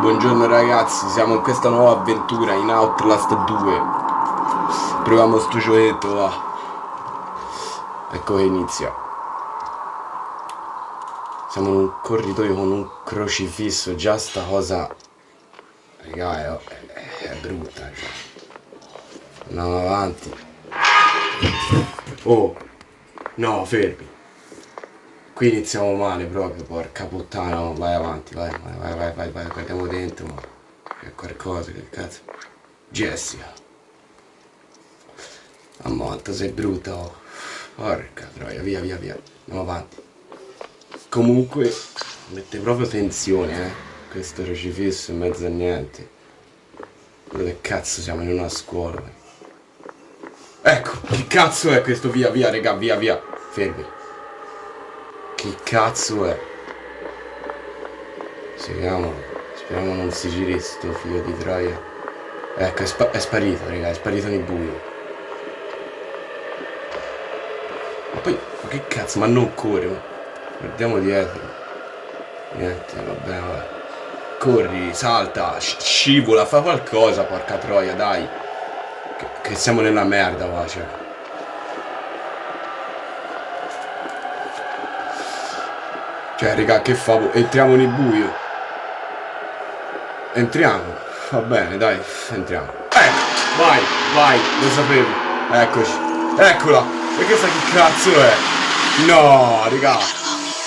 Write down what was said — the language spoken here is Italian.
buongiorno ragazzi, siamo in questa nuova avventura in Outlast 2 Proviamo sto gioietto, va. Ecco che inizia. Siamo in un corridoio con un crocifisso, già sta cosa Raga, è, è, è brutta cioè. Andiamo avanti. Oh No, fermi Qui iniziamo male proprio, porca puttana, vai avanti, vai, vai, vai, vai, vai, guardiamo dentro, ma c'è qualcosa, che cazzo. Jessica. Quanto sei brutta, oh. Porca troia, via, via, via, andiamo avanti. Comunque, mette proprio tensione, eh, questo crocifisso in mezzo a niente. Dove cazzo siamo in una scuola? Ecco, che cazzo è questo? Via, via, raga, via, via. Fermi. Che cazzo è? Speriamo, speriamo non si giri sto figlio di troia. Ecco, è, spa è sparito, raga, è sparito nel buio. Ma poi, ma che cazzo, ma non corre, Guardiamo dietro. Niente, vabbè, vabbè. Corri, salta, scivola, fa qualcosa, porca troia, dai. Che, che siamo nella merda, va, cioè. Cioè, raga, che fa? Entriamo nel buio. Entriamo. Va bene, dai, entriamo. Ecco, vai, vai, lo sapevo. Eccoci. Eccola. E questa che cazzo è? No, raga.